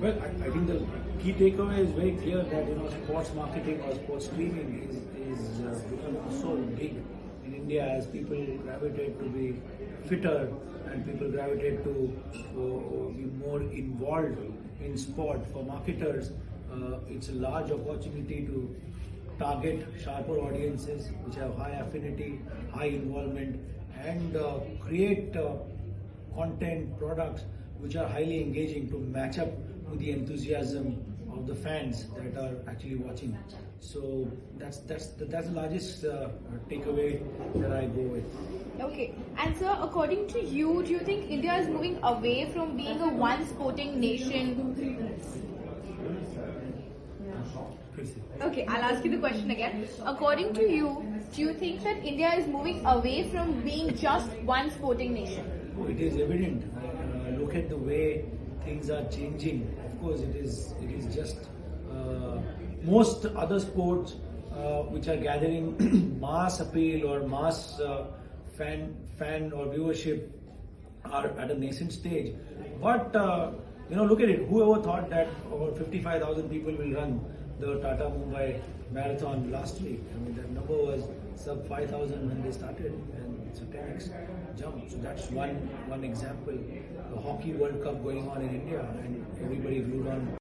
Well, I, I think the key takeaway is very clear that you know sports marketing or sports streaming is is uh, becoming so big in India as people gravitate to be fitter and people gravitate to uh, be more involved in sport. For marketers, uh, it's a large opportunity to target sharper audiences which have high affinity, high involvement, and uh, create uh, content products which are highly engaging to match up with the enthusiasm of the fans that are actually watching. So that's that's the, that's the largest uh, takeaway that I go with. Okay. And sir, according to you, do you think India is moving away from being a one sporting nation? Okay, I'll ask you the question again. According to you, do you think that India is moving away from being just one sporting nation? Oh, It is evident. Look at the way things are changing. Of course, it is. It is just uh, most other sports uh, which are gathering mass appeal or mass uh, fan fan or viewership are at a nascent stage. But uh, you know, look at it. Whoever thought that about 55,000 people will run the Tata Mumbai marathon last week? I mean, that number was sub 5,000 when they started, and it's a 10x jump. So that's one one example. The hockey World Cup going on in India, and everybody glued on